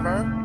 driver.